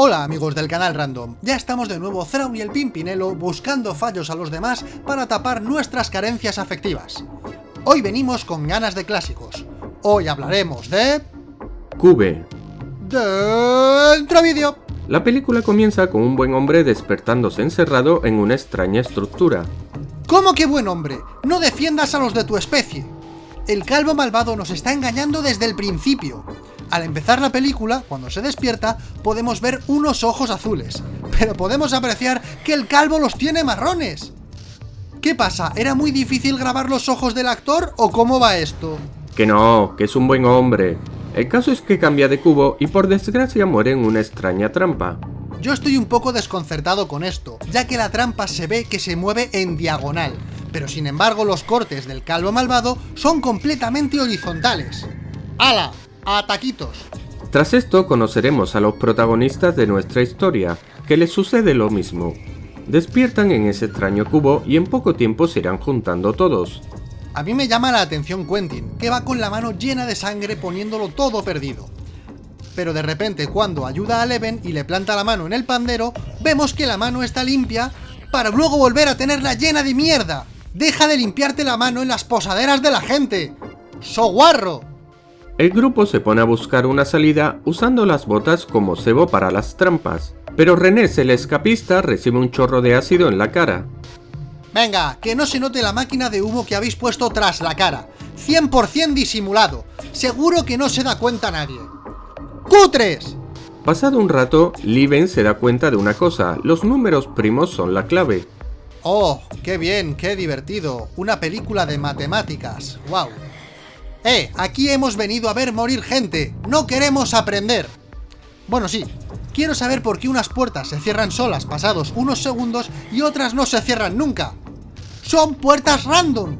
Hola amigos del canal Random, ya estamos de nuevo Thrawn y el Pimpinelo buscando fallos a los demás para tapar nuestras carencias afectivas. Hoy venimos con ganas de clásicos. Hoy hablaremos de... Cube. Dentro vídeo. La película comienza con un buen hombre despertándose encerrado en una extraña estructura. ¿Cómo que buen hombre? No defiendas a los de tu especie. El calvo malvado nos está engañando desde el principio. Al empezar la película, cuando se despierta, podemos ver unos ojos azules, pero podemos apreciar que el calvo los tiene marrones. ¿Qué pasa? ¿Era muy difícil grabar los ojos del actor o cómo va esto? Que no, que es un buen hombre. El caso es que cambia de cubo y por desgracia muere en una extraña trampa. Yo estoy un poco desconcertado con esto, ya que la trampa se ve que se mueve en diagonal, pero sin embargo los cortes del calvo malvado son completamente horizontales. ¡Hala! ¡A taquitos! Tras esto conoceremos a los protagonistas de nuestra historia, que les sucede lo mismo. Despiertan en ese extraño cubo y en poco tiempo se irán juntando todos. A mí me llama la atención Quentin, que va con la mano llena de sangre poniéndolo todo perdido. Pero de repente cuando ayuda a Leven y le planta la mano en el pandero, vemos que la mano está limpia para luego volver a tenerla llena de mierda. ¡Deja de limpiarte la mano en las posaderas de la gente! ¡Soguarro! El grupo se pone a buscar una salida usando las botas como cebo para las trampas, pero René, el escapista, recibe un chorro de ácido en la cara. Venga, que no se note la máquina de humo que habéis puesto tras la cara. 100% disimulado. Seguro que no se da cuenta nadie. ¡Cutres! Pasado un rato, Liven se da cuenta de una cosa, los números primos son la clave. ¡Oh, qué bien, qué divertido! Una película de matemáticas, wow. ¡Eh! Aquí hemos venido a ver morir gente, no queremos aprender. Bueno, sí, quiero saber por qué unas puertas se cierran solas pasados unos segundos y otras no se cierran nunca. ¡Son puertas random!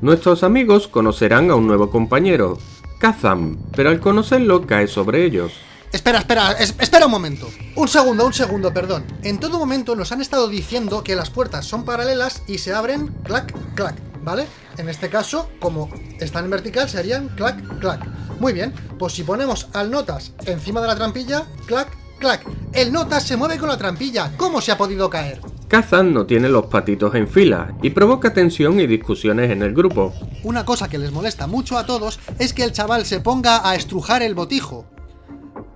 Nuestros amigos conocerán a un nuevo compañero, Kazam, pero al conocerlo cae sobre ellos. Espera, espera, espera un momento. Un segundo, un segundo, perdón. En todo momento nos han estado diciendo que las puertas son paralelas y se abren clac, clac, ¿vale? En este caso, como están en vertical, serían clac, clac. Muy bien, pues si ponemos al notas encima de la trampilla, clac, clac. El notas se mueve con la trampilla. ¿Cómo se ha podido caer? Kazan no tiene los patitos en fila y provoca tensión y discusiones en el grupo. Una cosa que les molesta mucho a todos es que el chaval se ponga a estrujar el botijo.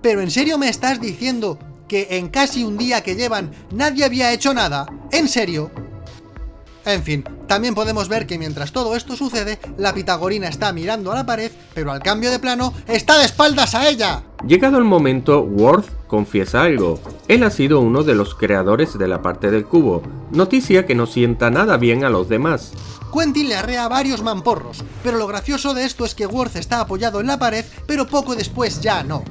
¿Pero en serio me estás diciendo que en casi un día que llevan nadie había hecho nada? ¿En serio? En fin, también podemos ver que mientras todo esto sucede, la pitagorina está mirando a la pared, pero al cambio de plano, ¡está de espaldas a ella! Llegado el momento, Worth confiesa algo. Él ha sido uno de los creadores de la parte del cubo, noticia que no sienta nada bien a los demás. Quentin le arrea varios mamporros, pero lo gracioso de esto es que Worth está apoyado en la pared, pero poco después ya no.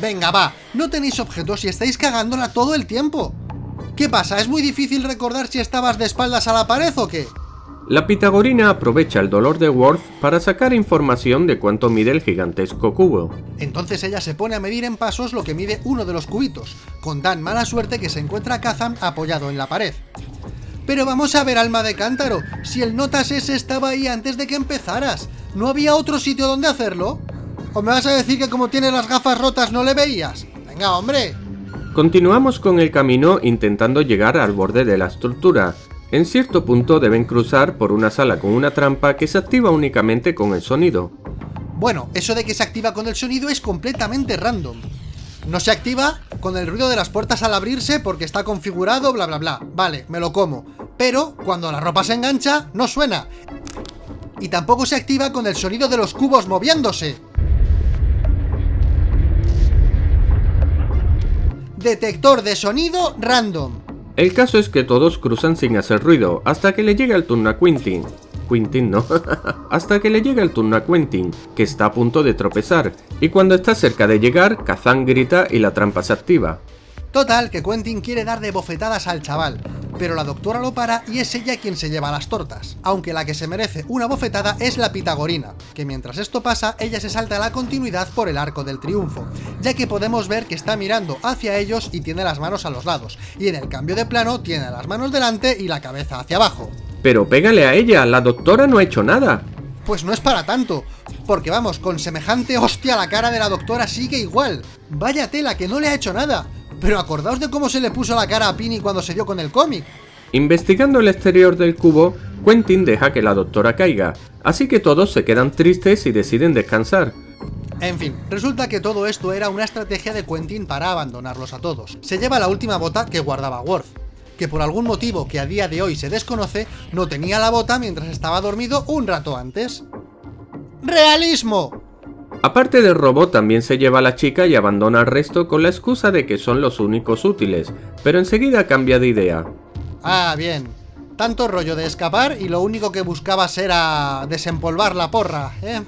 Venga, va, no tenéis objetos y estáis cagándola todo el tiempo. ¿Qué pasa? ¿Es muy difícil recordar si estabas de espaldas a la pared o qué? La pitagorina aprovecha el dolor de Worth para sacar información de cuánto mide el gigantesco cubo. Entonces ella se pone a medir en pasos lo que mide uno de los cubitos, con tan mala suerte que se encuentra Kazam apoyado en la pared. Pero vamos a ver, alma de cántaro, si el notas ese estaba ahí antes de que empezaras, ¿no había otro sitio donde hacerlo? ¿O me vas a decir que como tienes las gafas rotas no le veías? Venga, hombre. Continuamos con el camino intentando llegar al borde de la estructura. En cierto punto deben cruzar por una sala con una trampa que se activa únicamente con el sonido. Bueno, eso de que se activa con el sonido es completamente random. No se activa con el ruido de las puertas al abrirse porque está configurado, bla bla bla. Vale, me lo como. Pero cuando la ropa se engancha, no suena. Y tampoco se activa con el sonido de los cubos moviéndose. Detector de sonido random. El caso es que todos cruzan sin hacer ruido, hasta que le llega el turno a Quentin. Quentin no, hasta que le llega el turno a Quentin, que está a punto de tropezar, y cuando está cerca de llegar, Kazan grita y la trampa se activa. Total, que Quentin quiere dar de bofetadas al chaval, pero la doctora lo para y es ella quien se lleva las tortas, aunque la que se merece una bofetada es la pitagorina, que mientras esto pasa, ella se salta la continuidad por el arco del triunfo, ya que podemos ver que está mirando hacia ellos y tiene las manos a los lados, y en el cambio de plano tiene las manos delante y la cabeza hacia abajo. Pero pégale a ella, la doctora no ha hecho nada. Pues no es para tanto, porque vamos, con semejante hostia la cara de la doctora sigue igual. Vaya tela, que no le ha hecho nada. Pero acordaos de cómo se le puso la cara a Pini cuando se dio con el cómic. Investigando el exterior del cubo, Quentin deja que la doctora caiga, así que todos se quedan tristes y deciden descansar. En fin, resulta que todo esto era una estrategia de Quentin para abandonarlos a todos. Se lleva la última bota que guardaba Worf, que por algún motivo que a día de hoy se desconoce, no tenía la bota mientras estaba dormido un rato antes. ¡Realismo! Aparte del robot también se lleva a la chica y abandona al resto con la excusa de que son los únicos útiles, pero enseguida cambia de idea. Ah, bien. Tanto rollo de escapar y lo único que buscabas era desempolvar la porra, ¿eh?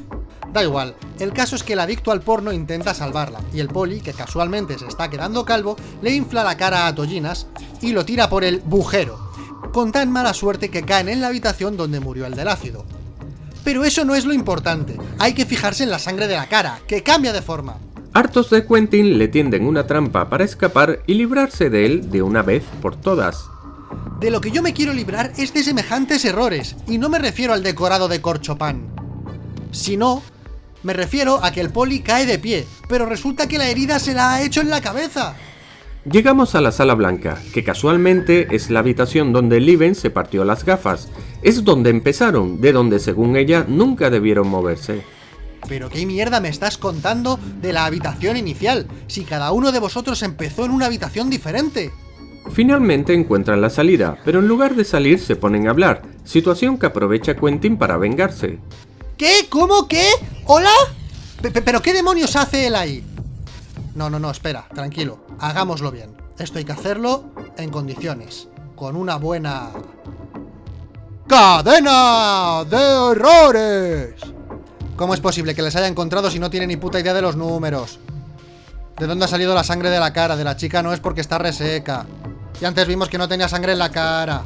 Da igual, el caso es que el adicto al porno intenta salvarla, y el poli, que casualmente se está quedando calvo, le infla la cara a Tollinas y lo tira por el bujero, con tan mala suerte que caen en la habitación donde murió el del ácido. Pero eso no es lo importante, hay que fijarse en la sangre de la cara, que cambia de forma. Hartos de Quentin le tienden una trampa para escapar y librarse de él de una vez por todas. De lo que yo me quiero librar es de semejantes errores, y no me refiero al decorado de corchopan, sino me refiero a que el poli cae de pie, pero resulta que la herida se la ha hecho en la cabeza. Llegamos a la sala blanca, que casualmente es la habitación donde Liven se partió las gafas. Es donde empezaron, de donde según ella nunca debieron moverse. ¿Pero qué mierda me estás contando de la habitación inicial? Si cada uno de vosotros empezó en una habitación diferente. Finalmente encuentran la salida, pero en lugar de salir se ponen a hablar, situación que aprovecha Quentin para vengarse. ¿Qué? ¿Cómo? ¿Qué? ¿Hola? ¿Pero qué demonios hace él ahí? No, no, no, espera, tranquilo, hagámoslo bien. Esto hay que hacerlo en condiciones, con una buena... ¡Cadena de errores! ¿Cómo es posible que les haya encontrado si no tiene ni puta idea de los números? ¿De dónde ha salido la sangre de la cara? De la chica no es porque está reseca. Y antes vimos que no tenía sangre en la cara.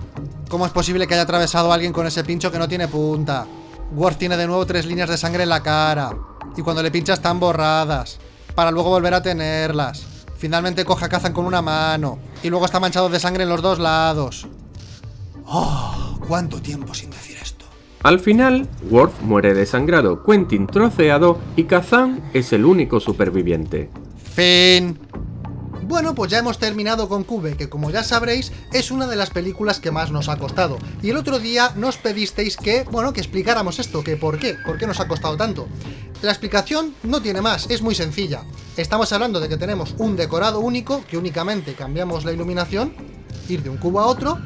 ¿Cómo es posible que haya atravesado a alguien con ese pincho que no tiene punta? Worf tiene de nuevo tres líneas de sangre en la cara. Y cuando le pincha están borradas. Para luego volver a tenerlas. Finalmente coge a Kazan con una mano. Y luego está manchado de sangre en los dos lados. ¡Oh! ¿Cuánto tiempo sin decir esto? Al final, Worf muere desangrado, Quentin troceado y Kazan es el único superviviente. Fin. Bueno, pues ya hemos terminado con Cube, que como ya sabréis, es una de las películas que más nos ha costado. Y el otro día nos pedisteis que, bueno, que explicáramos esto, que por qué, por qué nos ha costado tanto. La explicación no tiene más, es muy sencilla. Estamos hablando de que tenemos un decorado único, que únicamente cambiamos la iluminación, ir de un cubo a otro.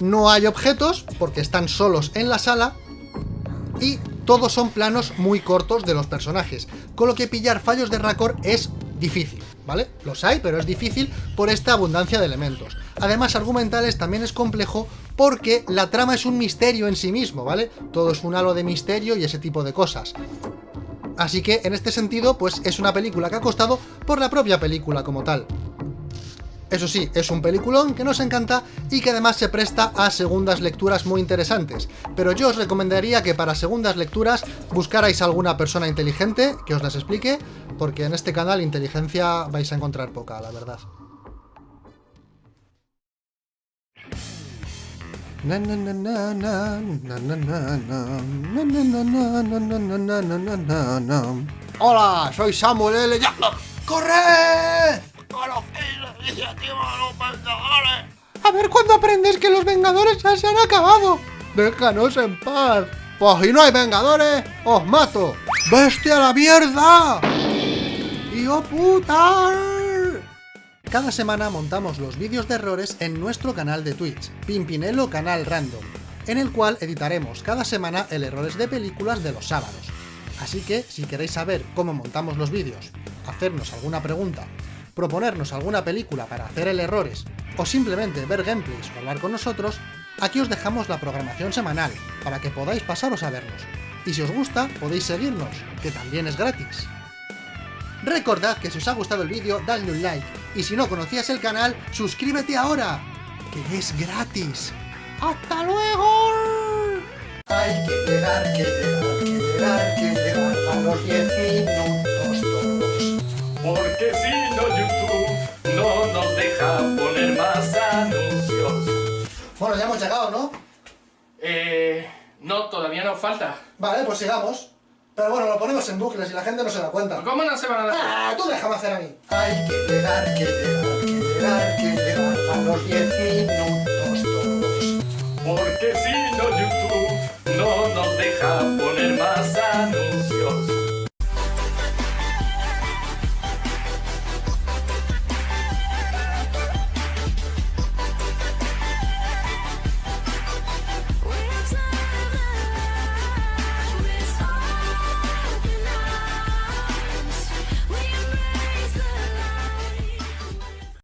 No hay objetos, porque están solos en la sala. Y todos son planos muy cortos de los personajes, con lo que pillar fallos de raccord es difícil, ¿vale? Los hay, pero es difícil por esta abundancia de elementos. Además, argumentales también es complejo porque la trama es un misterio en sí mismo, ¿vale? Todo es un halo de misterio y ese tipo de cosas. Así que, en este sentido, pues es una película que ha costado por la propia película como tal. Eso sí, es un peliculón que nos encanta y que además se presta a segundas lecturas muy interesantes, pero yo os recomendaría que para segundas lecturas buscarais alguna persona inteligente que os las explique, porque en este canal inteligencia vais a encontrar poca, la verdad. Hola, soy Samuel L. ¡Corre! A ver cuándo aprendes que los Vengadores ya se han acabado. Déjanos en paz. Pues si no hay Vengadores, os mato. ¡Bestia a la mierda! ¡Hijo puta! Cada semana montamos los vídeos de errores en nuestro canal de Twitch, Pimpinelo Canal Random, en el cual editaremos cada semana el errores de películas de los sábados. Así que, si queréis saber cómo montamos los vídeos, hacernos alguna pregunta proponernos alguna película para hacer el errores, o simplemente ver gameplays o hablar con nosotros, aquí os dejamos la programación semanal, para que podáis pasaros a vernos. Y si os gusta, podéis seguirnos, que también es gratis. Recordad que si os ha gustado el vídeo, dadle un like, y si no conocías el canal, suscríbete ahora, que es gratis. ¡Hasta luego! Hay que llegar, que llegar, que llegar, que llegar a los 10 minutos todos. Porque si no YouTube no nos deja poner más anuncios. Bueno, ya hemos llegado, ¿no? Eh, no, todavía nos falta. Vale, pues sigamos. Pero bueno, lo ponemos en bucles y la gente no se da cuenta. ¿Cómo no se van a dar ¡Ah! Tú déjame hacer a mí. Hay que llegar, que llegar, que llegar, que llegar a los 10 minutos todos. Porque si no YouTube no nos deja poner más anuncios.